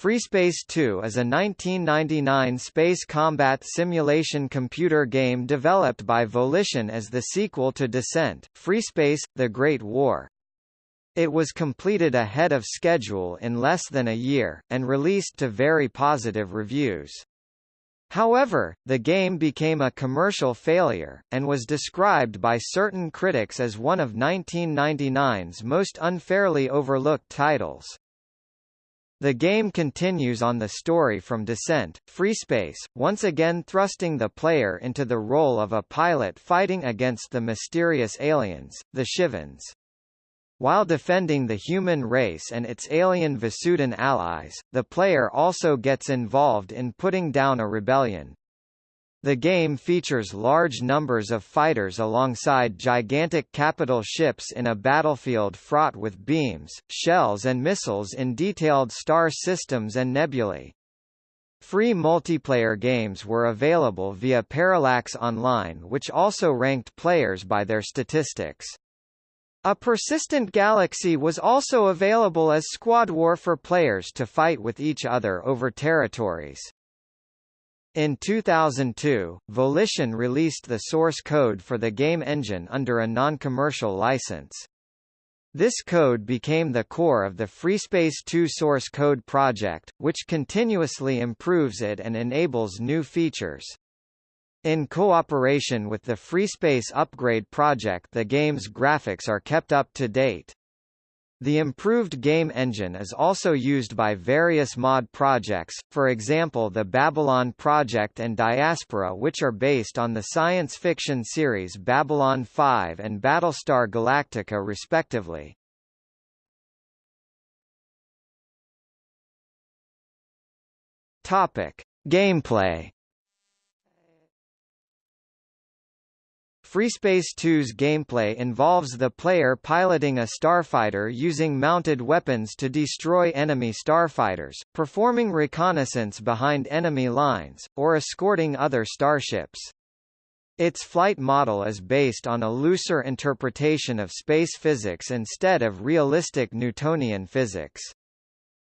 FreeSpace 2 is a 1999 space combat simulation computer game developed by Volition as the sequel to Descent, FreeSpace, The Great War. It was completed ahead of schedule in less than a year, and released to very positive reviews. However, the game became a commercial failure, and was described by certain critics as one of 1999's most unfairly overlooked titles. The game continues on the story from Descent, FreeSpace, once again thrusting the player into the role of a pilot fighting against the mysterious aliens, the Shivans. While defending the human race and its alien Vasudan allies, the player also gets involved in putting down a rebellion. The game features large numbers of fighters alongside gigantic capital ships in a battlefield fraught with beams, shells and missiles in detailed star systems and nebulae. Free multiplayer games were available via Parallax Online which also ranked players by their statistics. A persistent galaxy was also available as squad war for players to fight with each other over territories. In 2002, Volition released the source code for the game engine under a non-commercial license. This code became the core of the FreeSpace 2 source code project, which continuously improves it and enables new features. In cooperation with the FreeSpace Upgrade project the game's graphics are kept up to date. The improved game engine is also used by various mod projects, for example the Babylon Project and Diaspora which are based on the science fiction series Babylon 5 and Battlestar Galactica respectively. Topic: Gameplay FreeSpace 2's gameplay involves the player piloting a starfighter using mounted weapons to destroy enemy starfighters, performing reconnaissance behind enemy lines, or escorting other starships. Its flight model is based on a looser interpretation of space physics instead of realistic Newtonian physics.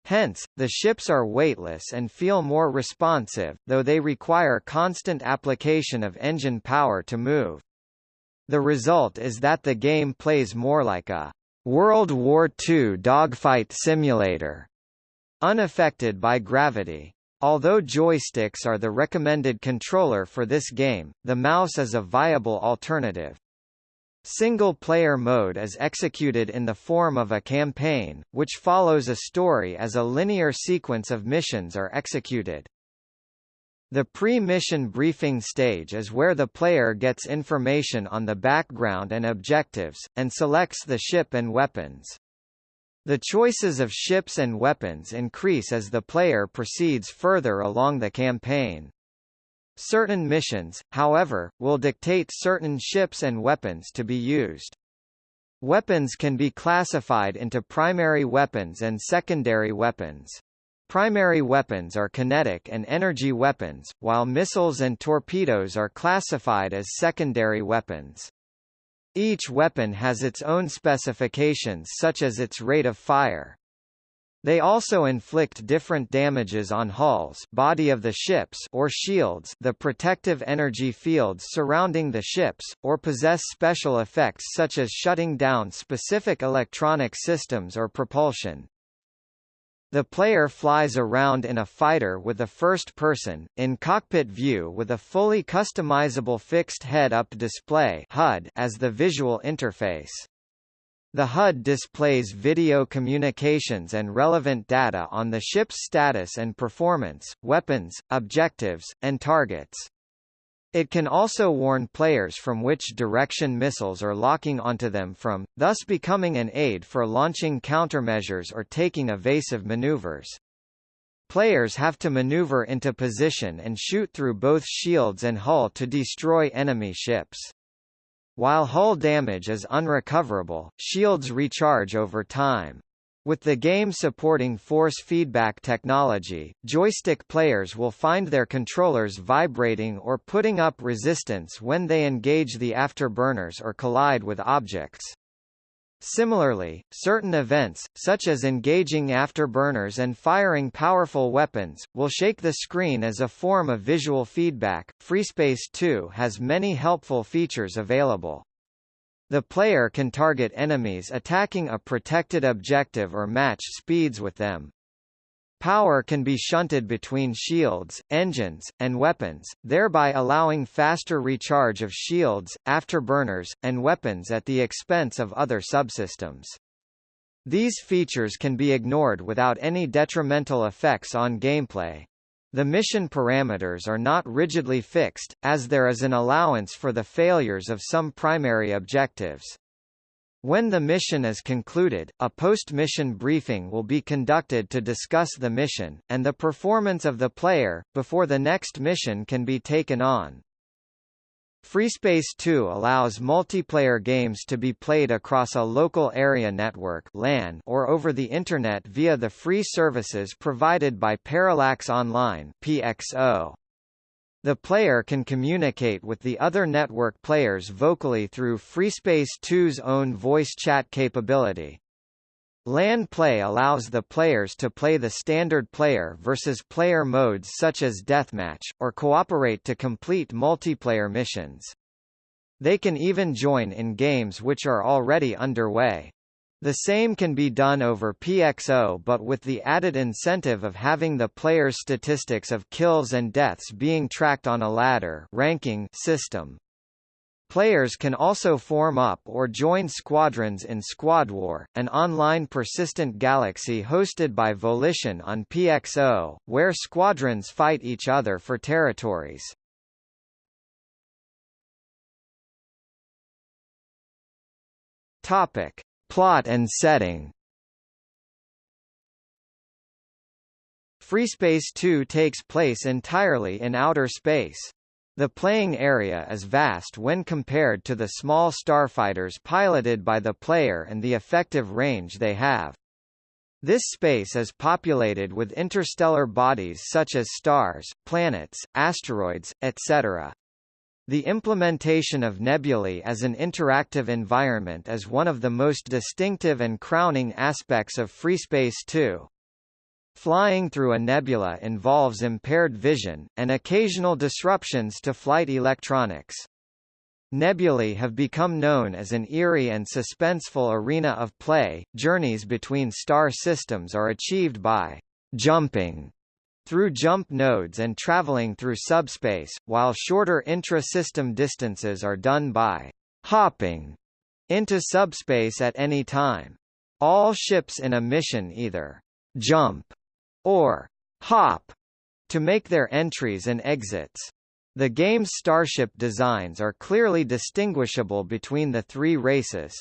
Hence, the ships are weightless and feel more responsive, though they require constant application of engine power to move. The result is that the game plays more like a World War II dogfight simulator, unaffected by gravity. Although joysticks are the recommended controller for this game, the mouse is a viable alternative. Single-player mode is executed in the form of a campaign, which follows a story as a linear sequence of missions are executed. The pre-mission briefing stage is where the player gets information on the background and objectives, and selects the ship and weapons. The choices of ships and weapons increase as the player proceeds further along the campaign. Certain missions, however, will dictate certain ships and weapons to be used. Weapons can be classified into primary weapons and secondary weapons. Primary weapons are kinetic and energy weapons, while missiles and torpedoes are classified as secondary weapons. Each weapon has its own specifications such as its rate of fire. They also inflict different damages on hulls body of the ships or shields the protective energy fields surrounding the ships, or possess special effects such as shutting down specific electronic systems or propulsion. The player flies around in a fighter with a first-person, in-cockpit view with a fully customizable fixed head-up display HUD as the visual interface. The HUD displays video communications and relevant data on the ship's status and performance, weapons, objectives, and targets. It can also warn players from which direction missiles are locking onto them from, thus becoming an aid for launching countermeasures or taking evasive maneuvers. Players have to maneuver into position and shoot through both shields and hull to destroy enemy ships. While hull damage is unrecoverable, shields recharge over time. With the game supporting force feedback technology, joystick players will find their controllers vibrating or putting up resistance when they engage the afterburners or collide with objects. Similarly, certain events, such as engaging afterburners and firing powerful weapons, will shake the screen as a form of visual feedback. FreeSpace 2 has many helpful features available. The player can target enemies attacking a protected objective or match speeds with them. Power can be shunted between shields, engines, and weapons, thereby allowing faster recharge of shields, afterburners, and weapons at the expense of other subsystems. These features can be ignored without any detrimental effects on gameplay. The mission parameters are not rigidly fixed, as there is an allowance for the failures of some primary objectives. When the mission is concluded, a post-mission briefing will be conducted to discuss the mission, and the performance of the player, before the next mission can be taken on. FreeSpace 2 allows multiplayer games to be played across a local area network LAN or over the Internet via the free services provided by Parallax Online PXO. The player can communicate with the other network players vocally through FreeSpace 2's own voice chat capability. LAN play allows the players to play the standard player versus player modes such as deathmatch, or cooperate to complete multiplayer missions. They can even join in games which are already underway. The same can be done over PXO but with the added incentive of having the player's statistics of kills and deaths being tracked on a ladder ranking system. Players can also form up or join squadrons in Squad War, an online persistent galaxy hosted by Volition on PXO, where squadrons fight each other for territories. Topic: Plot and setting FreeSpace 2 takes place entirely in outer space. The playing area is vast when compared to the small starfighters piloted by the player and the effective range they have. This space is populated with interstellar bodies such as stars, planets, asteroids, etc. The implementation of nebulae as an interactive environment is one of the most distinctive and crowning aspects of FreeSpace 2. Flying through a nebula involves impaired vision, and occasional disruptions to flight electronics. Nebulae have become known as an eerie and suspenseful arena of play. Journeys between star systems are achieved by jumping through jump nodes and traveling through subspace, while shorter intra-system distances are done by hopping into subspace at any time. All ships in a mission either jump or hop to make their entries and exits. The game's starship designs are clearly distinguishable between the three races.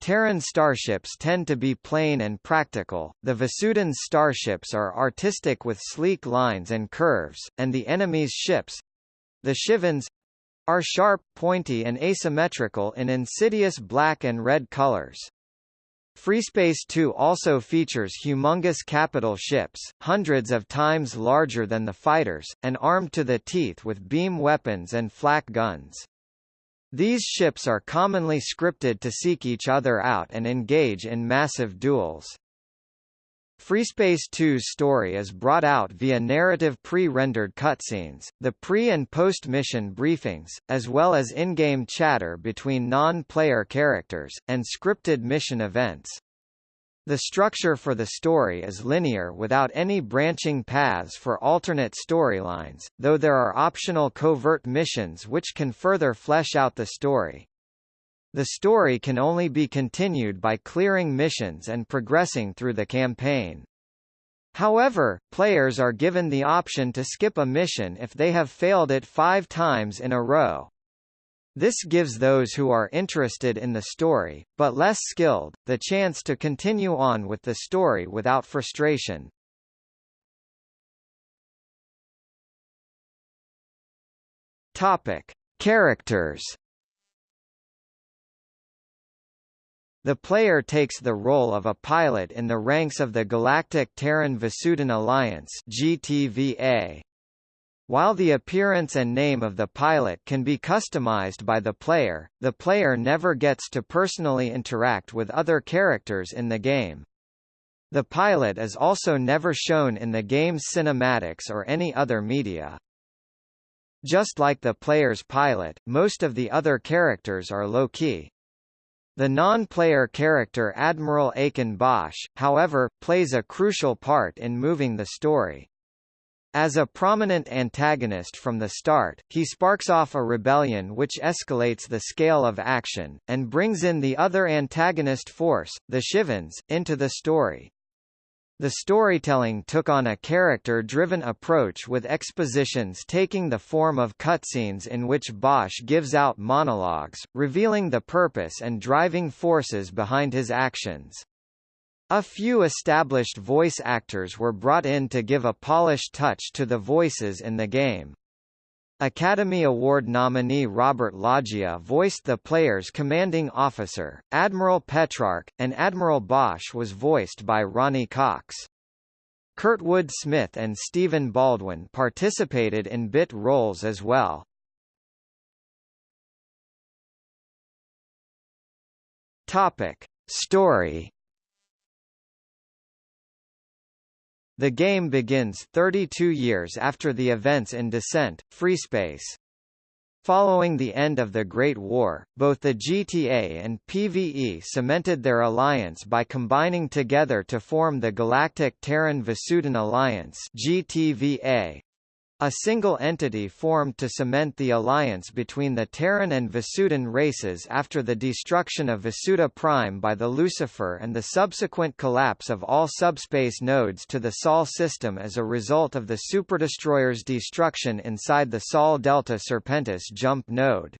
Terran starships tend to be plain and practical, the Vasudan's starships are artistic with sleek lines and curves, and the enemy's ships—the Shivans, are sharp, pointy and asymmetrical in insidious black and red colors. FreeSpace 2 also features humongous capital ships, hundreds of times larger than the fighters, and armed to the teeth with beam weapons and flak guns. These ships are commonly scripted to seek each other out and engage in massive duels. FreeSpace 2's story is brought out via narrative pre-rendered cutscenes, the pre- and post-mission briefings, as well as in-game chatter between non-player characters, and scripted mission events. The structure for the story is linear without any branching paths for alternate storylines, though there are optional covert missions which can further flesh out the story. The story can only be continued by clearing missions and progressing through the campaign. However, players are given the option to skip a mission if they have failed it five times in a row. This gives those who are interested in the story, but less skilled, the chance to continue on with the story without frustration. Topic: Characters. The player takes the role of a pilot in the ranks of the Galactic Terran Vasudan Alliance (GTVA). While the appearance and name of the pilot can be customized by the player, the player never gets to personally interact with other characters in the game. The pilot is also never shown in the game's cinematics or any other media. Just like the player's pilot, most of the other characters are low-key. The non-player character Admiral Aken Bosch, however, plays a crucial part in moving the story. As a prominent antagonist from the start, he sparks off a rebellion which escalates the scale of action, and brings in the other antagonist force, the Shivans, into the story. The storytelling took on a character-driven approach with expositions taking the form of cutscenes in which Bosch gives out monologues, revealing the purpose and driving forces behind his actions. A few established voice actors were brought in to give a polished touch to the voices in the game. Academy Award nominee Robert Loggia voiced the player's commanding officer, Admiral Petrarch, and Admiral Bosch was voiced by Ronny Cox. Kurtwood Smith and Stephen Baldwin participated in bit roles as well. Topic: Story The game begins 32 years after the events in Descent, FreeSpace. Following the end of the Great War, both the GTA and PvE cemented their alliance by combining together to form the Galactic Terran Vasudan Alliance GTVA, a single entity formed to cement the alliance between the Terran and Vasudan races after the destruction of Vasuda Prime by the Lucifer and the subsequent collapse of all subspace nodes to the Sol system as a result of the superdestroyer's destruction inside the Sol Delta Serpentis jump node.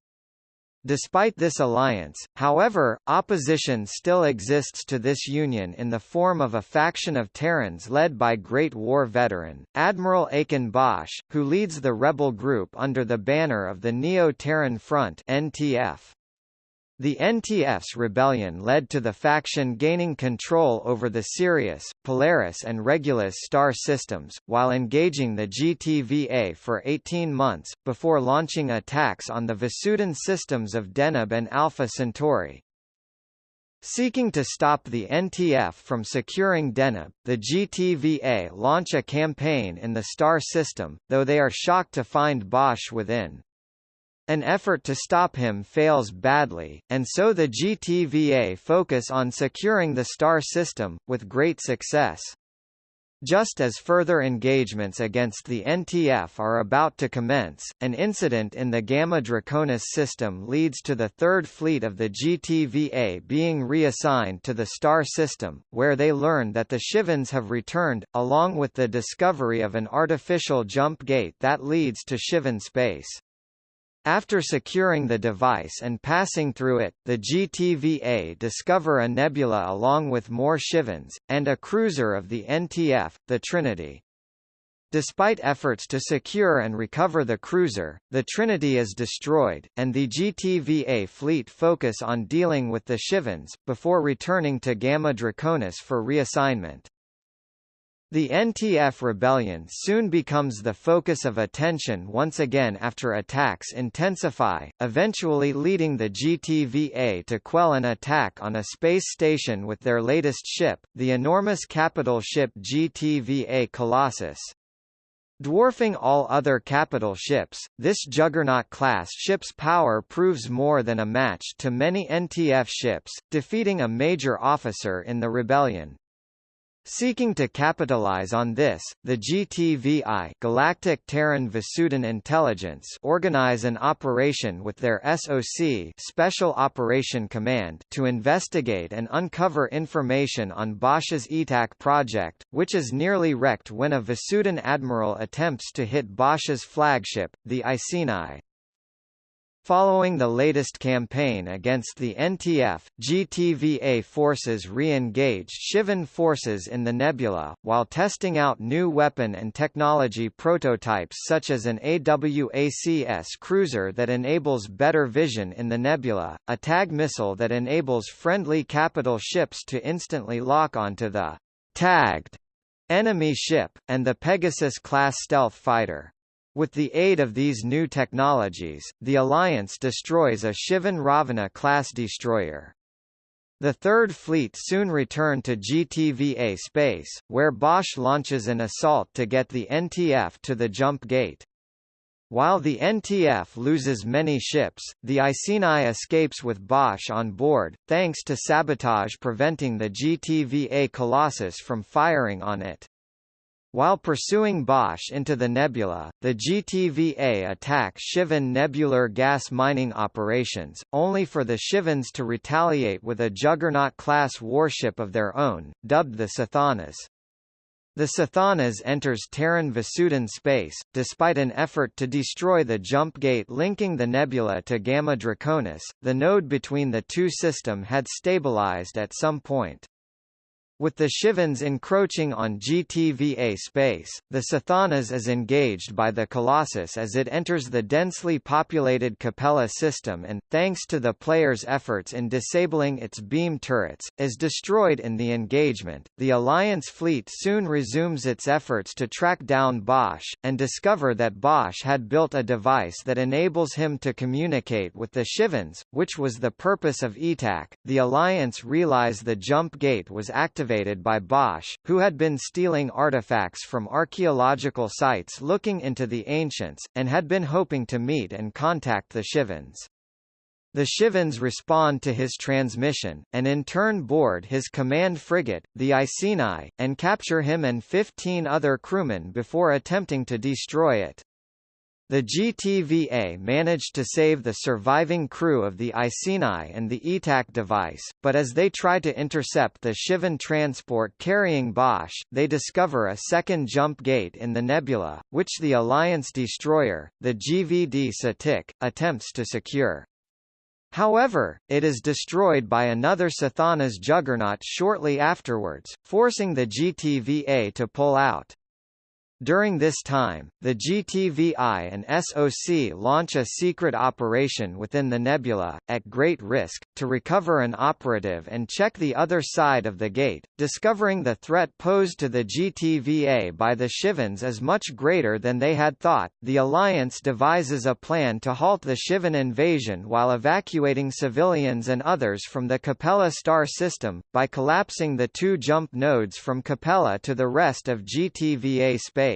Despite this alliance, however, opposition still exists to this union in the form of a faction of Terrans led by Great War veteran, Admiral Aken Bosch, who leads the rebel group under the banner of the Neo-Terran Front NTF. The NTF's rebellion led to the faction gaining control over the Sirius, Polaris and Regulus star systems, while engaging the GTVA for 18 months, before launching attacks on the Vasudan systems of Deneb and Alpha Centauri. Seeking to stop the NTF from securing Deneb, the GTVA launch a campaign in the star system, though they are shocked to find Bosch within. An effort to stop him fails badly, and so the GTVA focus on securing the star system, with great success. Just as further engagements against the NTF are about to commence, an incident in the Gamma Draconis system leads to the Third Fleet of the GTVA being reassigned to the star system, where they learn that the Shivans have returned, along with the discovery of an artificial jump gate that leads to Shivan space. After securing the device and passing through it, the GTVA discover a nebula along with more Shivans, and a cruiser of the NTF, the Trinity. Despite efforts to secure and recover the cruiser, the Trinity is destroyed, and the GTVA fleet focus on dealing with the Shivans, before returning to Gamma Draconis for reassignment. The NTF rebellion soon becomes the focus of attention once again after attacks intensify, eventually leading the GTVA to quell an attack on a space station with their latest ship, the enormous capital ship GTVA Colossus. Dwarfing all other capital ships, this Juggernaut-class ship's power proves more than a match to many NTF ships, defeating a major officer in the rebellion. Seeking to capitalize on this, the GTVI Galactic Terran Vasudan Intelligence organize an operation with their SOC Special Operation Command to investigate and uncover information on Bosch's ETAC project, which is nearly wrecked when a Vasudan admiral attempts to hit Bosch's flagship, the Iceni. Following the latest campaign against the NTF, GTVA forces re-engaged Shivan forces in the nebula, while testing out new weapon and technology prototypes such as an AWACS cruiser that enables better vision in the nebula, a TAG missile that enables friendly capital ships to instantly lock onto the tagged enemy ship, and the Pegasus-class stealth fighter. With the aid of these new technologies, the Alliance destroys a Shivan Ravana-class destroyer. The Third Fleet soon returned to GTVA space, where Bosch launches an assault to get the NTF to the jump gate. While the NTF loses many ships, the Iceni escapes with Bosch on board, thanks to sabotage preventing the GTVA Colossus from firing on it. While pursuing Bosch into the nebula, the GTVA attack Shivan nebular gas mining operations, only for the Shivans to retaliate with a Juggernaut-class warship of their own, dubbed the Sathanas. The Sathanas enters Terran Vasudan space, despite an effort to destroy the jump gate linking the nebula to Gamma Draconis, the node between the two system had stabilized at some point. With the Shivans encroaching on GTVA space, the Sathanas is engaged by the Colossus as it enters the densely populated Capella system and, thanks to the player's efforts in disabling its beam turrets, is destroyed in the engagement. The Alliance fleet soon resumes its efforts to track down Bosch, and discover that Bosch had built a device that enables him to communicate with the Shivans, which was the purpose of ETAC. The Alliance realize the jump gate was activated activated by Bosch, who had been stealing artifacts from archaeological sites looking into the ancients, and had been hoping to meet and contact the Shivans. The Shivans respond to his transmission, and in turn board his command frigate, the Iceni, and capture him and 15 other crewmen before attempting to destroy it. The GTVA managed to save the surviving crew of the Iceni and the ETAC device, but as they try to intercept the Shivan transport carrying Bosch, they discover a second jump gate in the nebula, which the Alliance destroyer, the GVD Psamtik, attempts to secure. However, it is destroyed by another Sathanas juggernaut shortly afterwards, forcing the GTVA to pull out. During this time, the GTVI and SOC launch a secret operation within the nebula, at great risk, to recover an operative and check the other side of the gate, discovering the threat posed to the GTVA by the Shivans is much greater than they had thought. The Alliance devises a plan to halt the Shivan invasion while evacuating civilians and others from the Capella star system, by collapsing the two jump nodes from Capella to the rest of GTVA space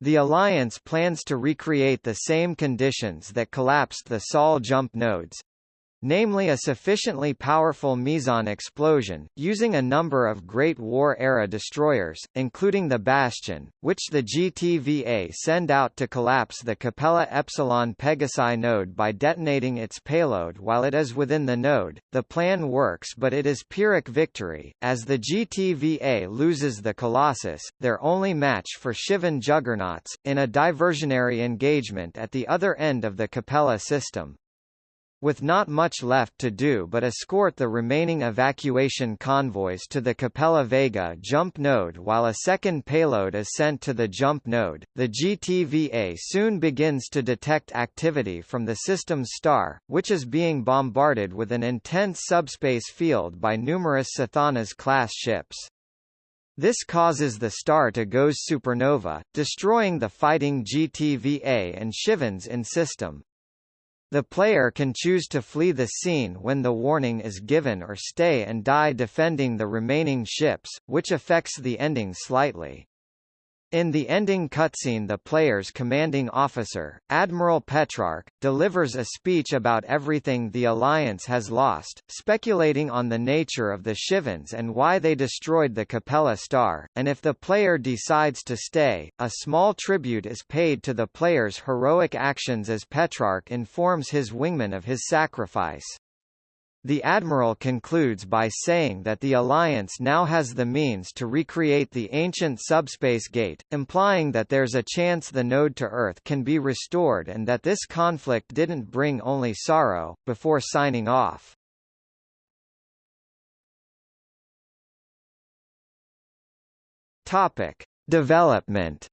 The Alliance plans to recreate the same conditions that collapsed the Sol jump nodes, namely a sufficiently powerful meson explosion, using a number of Great War-era destroyers, including the Bastion, which the GTVA send out to collapse the Capella Epsilon Pegasi node by detonating its payload while it is within the node. The plan works but it is Pyrrhic victory, as the GTVA loses the Colossus, their only match for Shivan juggernauts, in a diversionary engagement at the other end of the Capella system with not much left to do but escort the remaining evacuation convoys to the Capella Vega jump node while a second payload is sent to the jump node. The GTVA soon begins to detect activity from the system's star, which is being bombarded with an intense subspace field by numerous Sathanas-class ships. This causes the star to go supernova, destroying the fighting GTVA and Shivans in system. The player can choose to flee the scene when the warning is given or stay and die defending the remaining ships, which affects the ending slightly. In the ending cutscene the player's commanding officer, Admiral Petrarch, delivers a speech about everything the Alliance has lost, speculating on the nature of the Shivans and why they destroyed the Capella star, and if the player decides to stay, a small tribute is paid to the player's heroic actions as Petrarch informs his wingmen of his sacrifice. The Admiral concludes by saying that the Alliance now has the means to recreate the ancient subspace gate, implying that there's a chance the node to Earth can be restored and that this conflict didn't bring only sorrow, before signing off. Topic. Development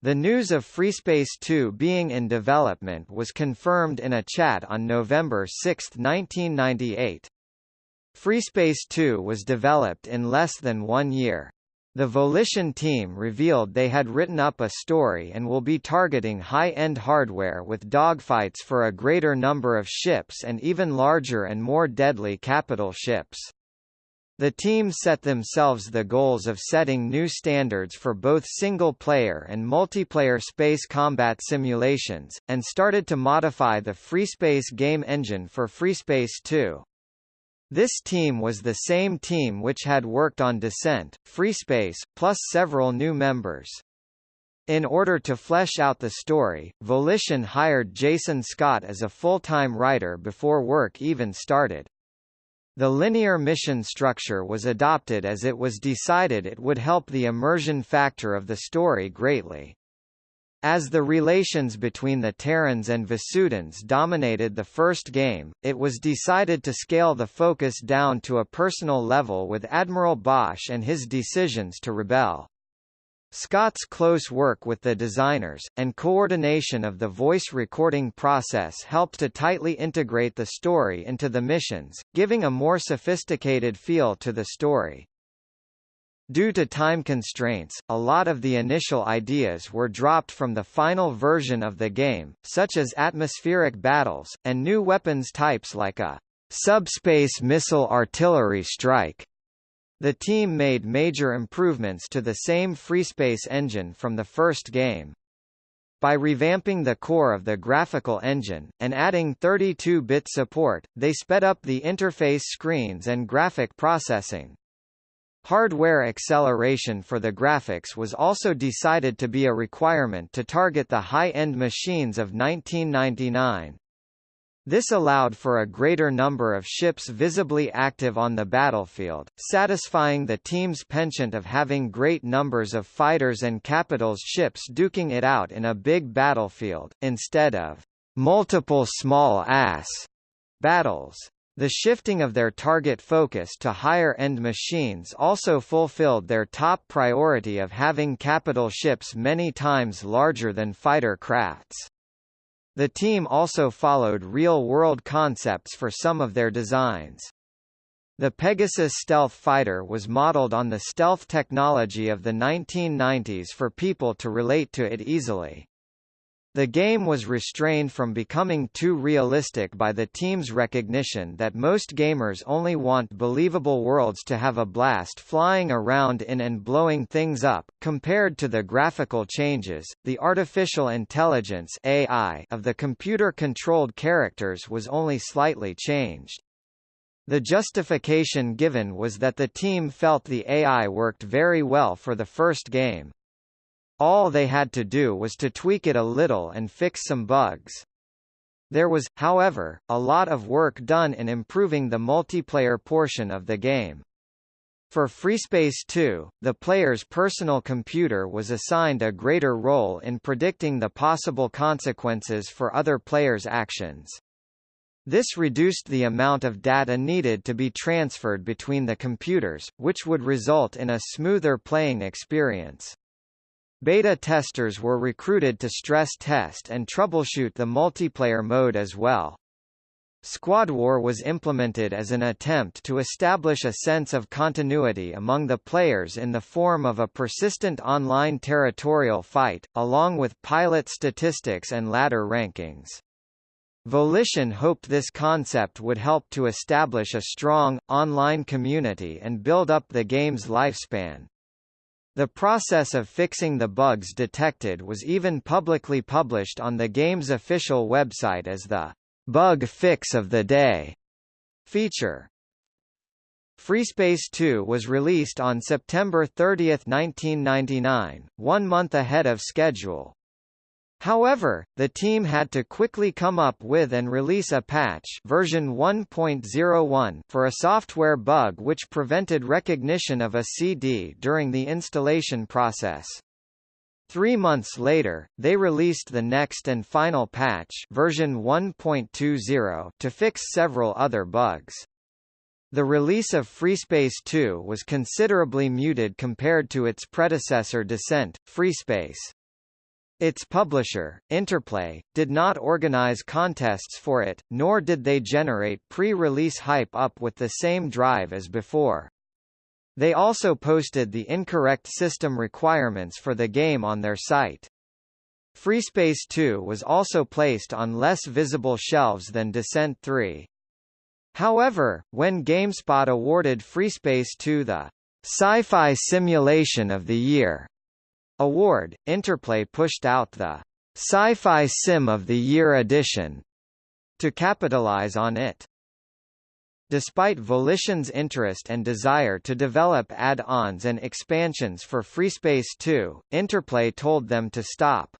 The news of FreeSpace 2 being in development was confirmed in a chat on November 6, 1998. FreeSpace 2 was developed in less than one year. The Volition team revealed they had written up a story and will be targeting high-end hardware with dogfights for a greater number of ships and even larger and more deadly capital ships. The team set themselves the goals of setting new standards for both single-player and multiplayer space combat simulations, and started to modify the FreeSpace game engine for FreeSpace 2. This team was the same team which had worked on Descent, FreeSpace, plus several new members. In order to flesh out the story, Volition hired Jason Scott as a full-time writer before work even started. The linear mission structure was adopted as it was decided it would help the immersion factor of the story greatly. As the relations between the Terrans and Vasudans dominated the first game, it was decided to scale the focus down to a personal level with Admiral Bosch and his decisions to rebel. Scott's close work with the designers, and coordination of the voice recording process helped to tightly integrate the story into the missions, giving a more sophisticated feel to the story. Due to time constraints, a lot of the initial ideas were dropped from the final version of the game, such as atmospheric battles, and new weapons types like a subspace missile artillery strike. The team made major improvements to the same FreeSpace engine from the first game. By revamping the core of the graphical engine, and adding 32-bit support, they sped up the interface screens and graphic processing. Hardware acceleration for the graphics was also decided to be a requirement to target the high-end machines of 1999. This allowed for a greater number of ships visibly active on the battlefield, satisfying the team's penchant of having great numbers of fighters and capitals ships duking it out in a big battlefield, instead of multiple small-ass battles. The shifting of their target focus to higher-end machines also fulfilled their top priority of having capital ships many times larger than fighter crafts. The team also followed real-world concepts for some of their designs. The Pegasus stealth fighter was modeled on the stealth technology of the 1990s for people to relate to it easily. The game was restrained from becoming too realistic by the team's recognition that most gamers only want believable worlds to have a blast flying around in and blowing things up. Compared to the graphical changes, the artificial intelligence (AI) of the computer-controlled characters was only slightly changed. The justification given was that the team felt the AI worked very well for the first game, all they had to do was to tweak it a little and fix some bugs. There was, however, a lot of work done in improving the multiplayer portion of the game. For FreeSpace 2, the player's personal computer was assigned a greater role in predicting the possible consequences for other players' actions. This reduced the amount of data needed to be transferred between the computers, which would result in a smoother playing experience. Beta testers were recruited to stress test and troubleshoot the multiplayer mode as well. Squad War was implemented as an attempt to establish a sense of continuity among the players in the form of a persistent online territorial fight, along with pilot statistics and ladder rankings. Volition hoped this concept would help to establish a strong, online community and build up the game's lifespan. The process of fixing the bugs detected was even publicly published on the game's official website as the Bug Fix of the Day feature. FreeSpace 2 was released on September 30, 1999, one month ahead of schedule, However, the team had to quickly come up with and release a patch version 1.01 for a software bug which prevented recognition of a CD during the installation process. Three months later, they released the next and final patch version 1.20 to fix several other bugs. The release of FreeSpace 2 was considerably muted compared to its predecessor Descent, FreeSpace. Its publisher, Interplay, did not organize contests for it, nor did they generate pre-release hype up with the same drive as before. They also posted the incorrect system requirements for the game on their site. FreeSpace 2 was also placed on less visible shelves than Descent 3. However, when GameSpot awarded FreeSpace 2 the Sci-Fi Simulation of the Year award, Interplay pushed out the Sci-Fi Sim of the Year edition to capitalize on it. Despite Volition's interest and desire to develop add-ons and expansions for FreeSpace 2, Interplay told them to stop.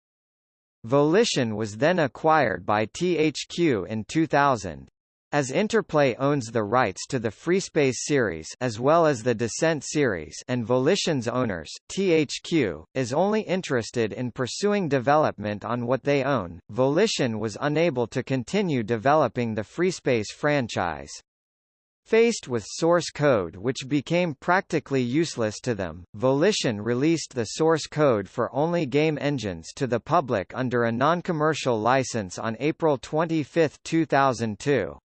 Volition was then acquired by THQ in 2000. As Interplay owns the rights to the FreeSpace series as well as the Descent series and Volition's owners, THQ, is only interested in pursuing development on what they own, Volition was unable to continue developing the FreeSpace franchise. Faced with source code which became practically useless to them, Volition released the source code for only game engines to the public under a non-commercial license on April 25, 2002.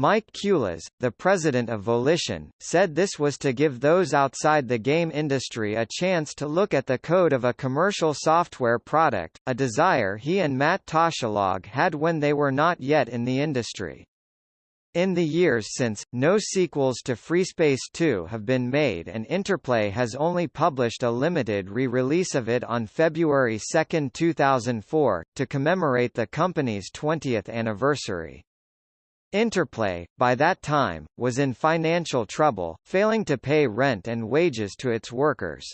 Mike Kulas, the president of Volition, said this was to give those outside the game industry a chance to look at the code of a commercial software product, a desire he and Matt Toschlog had when they were not yet in the industry. In the years since, no sequels to FreeSpace 2 have been made and Interplay has only published a limited re-release of it on February 2, 2004, to commemorate the company's 20th anniversary. Interplay, by that time, was in financial trouble, failing to pay rent and wages to its workers.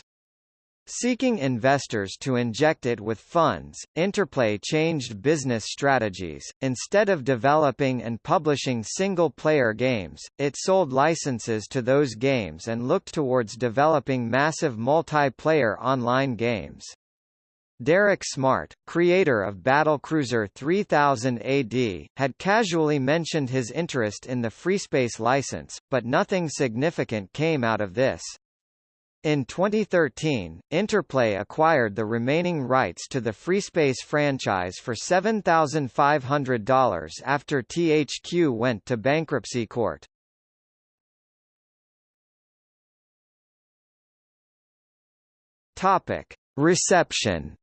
Seeking investors to inject it with funds, Interplay changed business strategies. Instead of developing and publishing single-player games, it sold licenses to those games and looked towards developing massive multiplayer online games. Derek Smart, creator of Battlecruiser 3000 AD, had casually mentioned his interest in the FreeSpace license, but nothing significant came out of this. In 2013, Interplay acquired the remaining rights to the FreeSpace franchise for $7,500 after THQ went to bankruptcy court. Topic: Reception.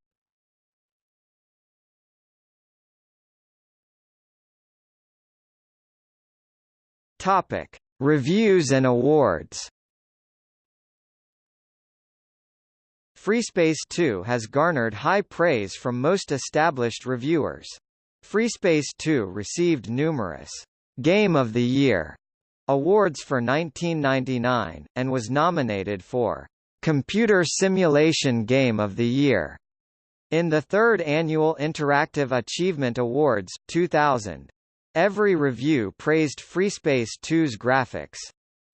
Topic: Reviews and awards. FreeSpace 2 has garnered high praise from most established reviewers. FreeSpace 2 received numerous Game of the Year awards for 1999, and was nominated for Computer Simulation Game of the Year in the third annual Interactive Achievement Awards, 2000. Every review praised FreeSpace 2's graphics.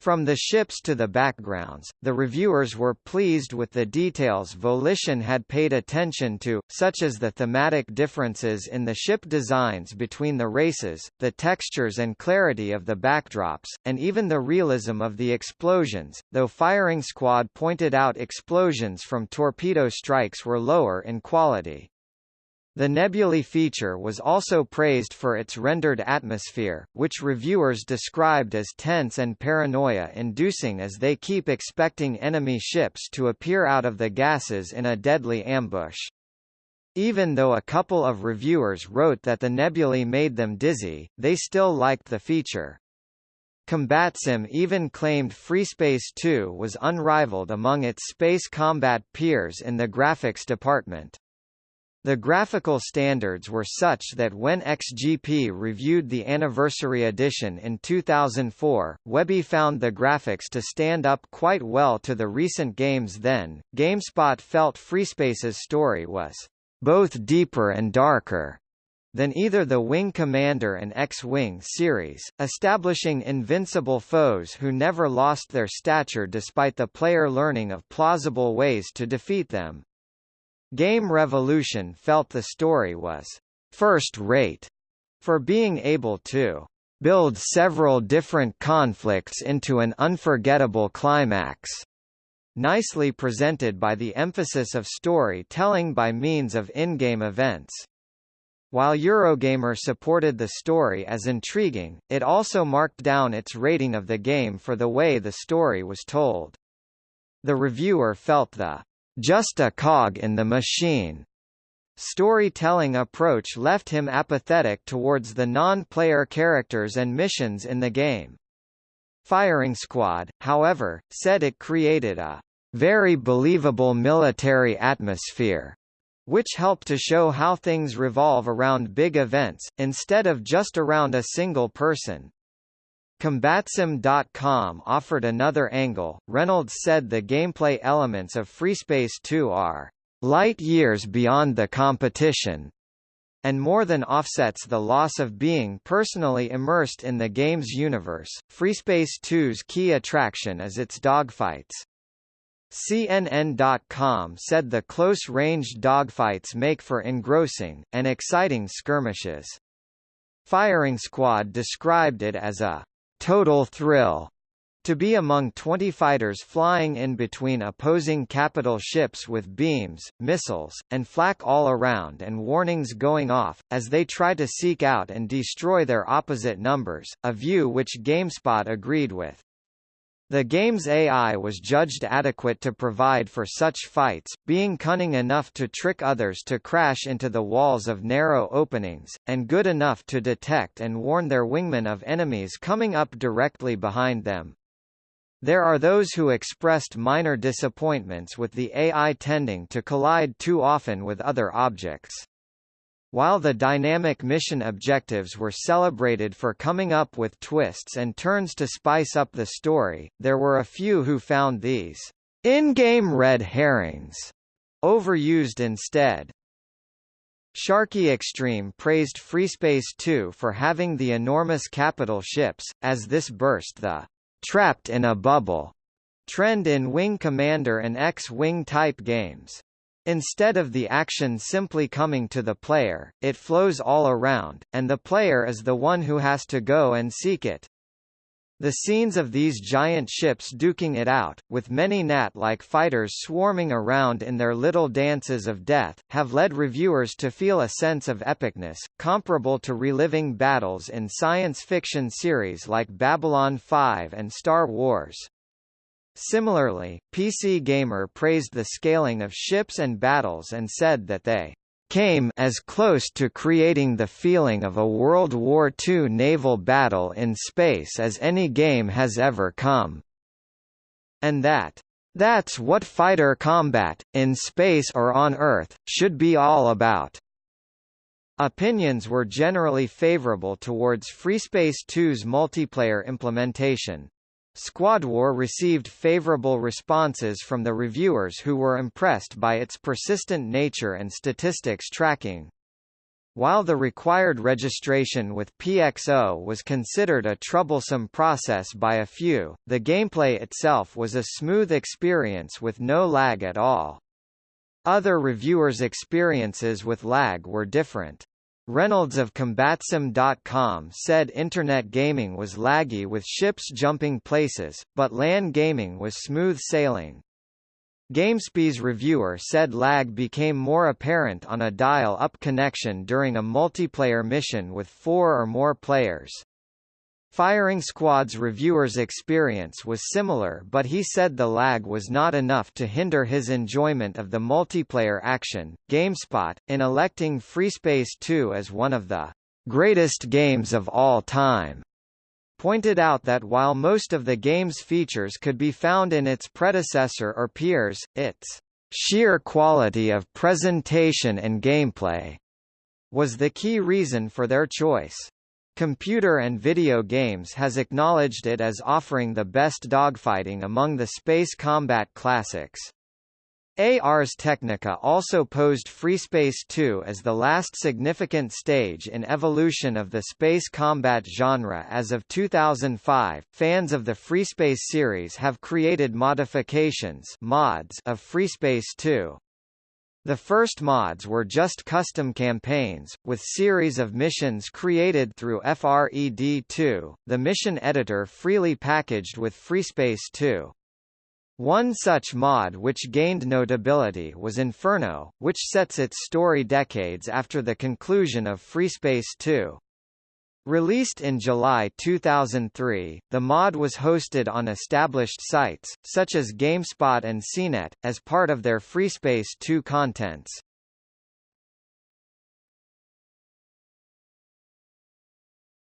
From the ships to the backgrounds, the reviewers were pleased with the details Volition had paid attention to, such as the thematic differences in the ship designs between the races, the textures and clarity of the backdrops, and even the realism of the explosions, though Firing Squad pointed out explosions from torpedo strikes were lower in quality. The nebulae feature was also praised for its rendered atmosphere, which reviewers described as tense and paranoia-inducing as they keep expecting enemy ships to appear out of the gases in a deadly ambush. Even though a couple of reviewers wrote that the nebulae made them dizzy, they still liked the feature. CombatSim even claimed FreeSpace 2 was unrivaled among its space combat peers in the graphics department. The graphical standards were such that when XGP reviewed the anniversary edition in 2004, Webby found the graphics to stand up quite well to the recent games then. GameSpot felt FreeSpace's story was both deeper and darker than either the Wing Commander and X-Wing series, establishing invincible foes who never lost their stature despite the player learning of plausible ways to defeat them. Game Revolution felt the story was first-rate for being able to build several different conflicts into an unforgettable climax. Nicely presented by the emphasis of story-telling by means of in-game events. While Eurogamer supported the story as intriguing, it also marked down its rating of the game for the way the story was told. The reviewer felt the just a cog in the machine storytelling approach left him apathetic towards the non-player characters and missions in the game. Firing Squad, however, said it created a very believable military atmosphere, which helped to show how things revolve around big events, instead of just around a single person. Combatsim.com offered another angle. Reynolds said the gameplay elements of FreeSpace 2 are light years beyond the competition, and more than offsets the loss of being personally immersed in the game's universe. FreeSpace 2's key attraction is its dogfights. CNN.com said the close-range dogfights make for engrossing, and exciting skirmishes. Firing Squad described it as a total thrill to be among 20 fighters flying in between opposing capital ships with beams, missiles, and flak all around and warnings going off, as they try to seek out and destroy their opposite numbers, a view which GameSpot agreed with. The game's AI was judged adequate to provide for such fights, being cunning enough to trick others to crash into the walls of narrow openings, and good enough to detect and warn their wingmen of enemies coming up directly behind them. There are those who expressed minor disappointments with the AI tending to collide too often with other objects. While the dynamic mission objectives were celebrated for coming up with twists and turns to spice up the story, there were a few who found these in-game red herrings overused instead. Sharky Extreme praised FreeSpace 2 for having the enormous capital ships, as this burst the trapped in a bubble trend in Wing Commander and X-Wing type games. Instead of the action simply coming to the player, it flows all around, and the player is the one who has to go and seek it. The scenes of these giant ships duking it out, with many gnat-like fighters swarming around in their little dances of death, have led reviewers to feel a sense of epicness, comparable to reliving battles in science fiction series like Babylon 5 and Star Wars. Similarly, PC Gamer praised the scaling of ships and battles and said that they came as close to creating the feeling of a World War II naval battle in space as any game has ever come. And that, that's what fighter combat, in space or on Earth, should be all about. Opinions were generally favorable towards FreeSpace 2's multiplayer implementation, SquadWar received favorable responses from the reviewers who were impressed by its persistent nature and statistics tracking. While the required registration with PXO was considered a troublesome process by a few, the gameplay itself was a smooth experience with no lag at all. Other reviewers' experiences with lag were different. Reynolds of Combatsim.com said Internet gaming was laggy with ships jumping places, but LAN gaming was smooth sailing. GameSpy's reviewer said lag became more apparent on a dial-up connection during a multiplayer mission with four or more players. Firing Squad's reviewers' experience was similar but he said the lag was not enough to hinder his enjoyment of the multiplayer action. GameSpot, in electing FreeSpace 2 as one of the greatest games of all time, pointed out that while most of the game's features could be found in its predecessor or peers, its sheer quality of presentation and gameplay was the key reason for their choice. Computer and Video Games has acknowledged it as offering the best dogfighting among the space combat classics. Ars Technica also posed FreeSpace 2 as the last significant stage in evolution of the space combat genre as of 2005. Fans of the FreeSpace series have created modifications mods of FreeSpace 2. The first mods were just custom campaigns, with series of missions created through FRED2, the mission editor freely packaged with FreeSpace 2. One such mod which gained notability was Inferno, which sets its story decades after the conclusion of FreeSpace 2. Released in July 2003, the mod was hosted on established sites, such as GameSpot and CNET, as part of their FreeSpace 2 contents.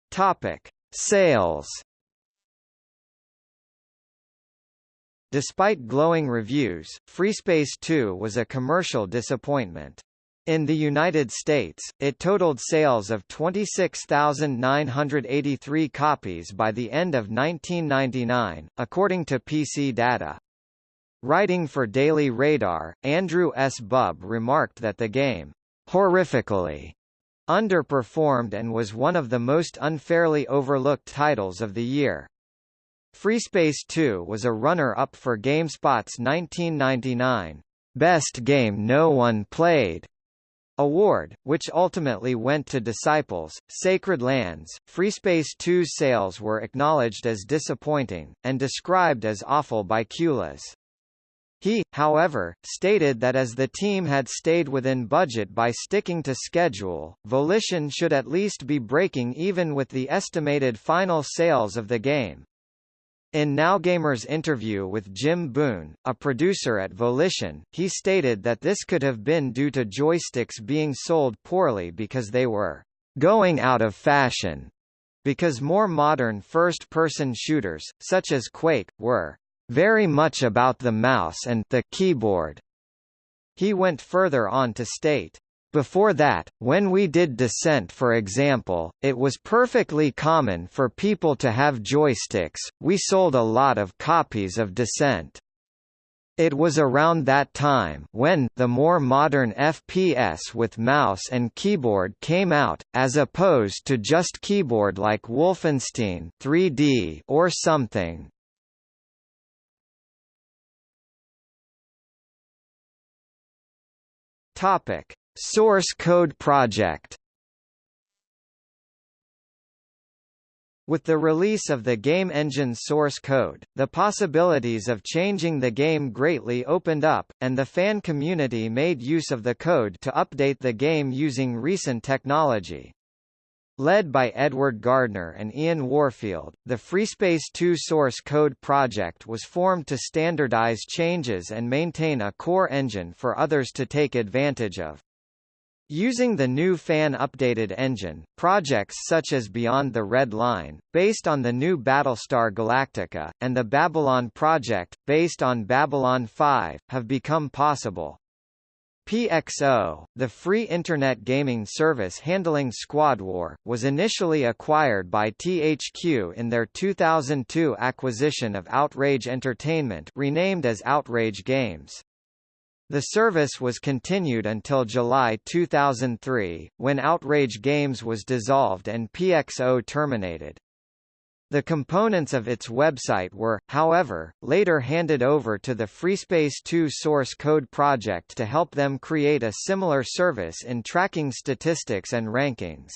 Topic: Sales. Despite glowing reviews, FreeSpace 2 was a commercial disappointment. In the United States, it totaled sales of 26,983 copies by the end of 1999, according to PC data. Writing for Daily Radar, Andrew S. Bub remarked that the game, horrifically, underperformed and was one of the most unfairly overlooked titles of the year. FreeSpace 2 was a runner-up for GameSpot's 1999 Best Game No One Played award, which ultimately went to Disciples, Sacred Lands. FreeSpace 2's sales were acknowledged as disappointing, and described as awful by Kulas. He, however, stated that as the team had stayed within budget by sticking to schedule, Volition should at least be breaking even with the estimated final sales of the game. In NowGamer's interview with Jim Boone, a producer at Volition, he stated that this could have been due to joysticks being sold poorly because they were going out of fashion, because more modern first-person shooters, such as Quake, were very much about the mouse and the keyboard. He went further on to state, before that, when we did Descent for example, it was perfectly common for people to have joysticks, we sold a lot of copies of Descent. It was around that time when the more modern FPS with mouse and keyboard came out, as opposed to just keyboard like Wolfenstein 3D or something. Topic: Source Code Project With the release of the game engine source code, the possibilities of changing the game greatly opened up, and the fan community made use of the code to update the game using recent technology. Led by Edward Gardner and Ian Warfield, the FreeSpace 2 source code project was formed to standardize changes and maintain a core engine for others to take advantage of. Using the new fan-updated engine, projects such as Beyond the Red Line, based on the new Battlestar Galactica, and the Babylon project, based on Babylon 5, have become possible. PXO, the free Internet gaming service handling SquadWar, was initially acquired by THQ in their 2002 acquisition of Outrage Entertainment renamed as Outrage Games. The service was continued until July 2003, when Outrage Games was dissolved and PXO terminated. The components of its website were, however, later handed over to the FreeSpace 2 source code project to help them create a similar service in tracking statistics and rankings.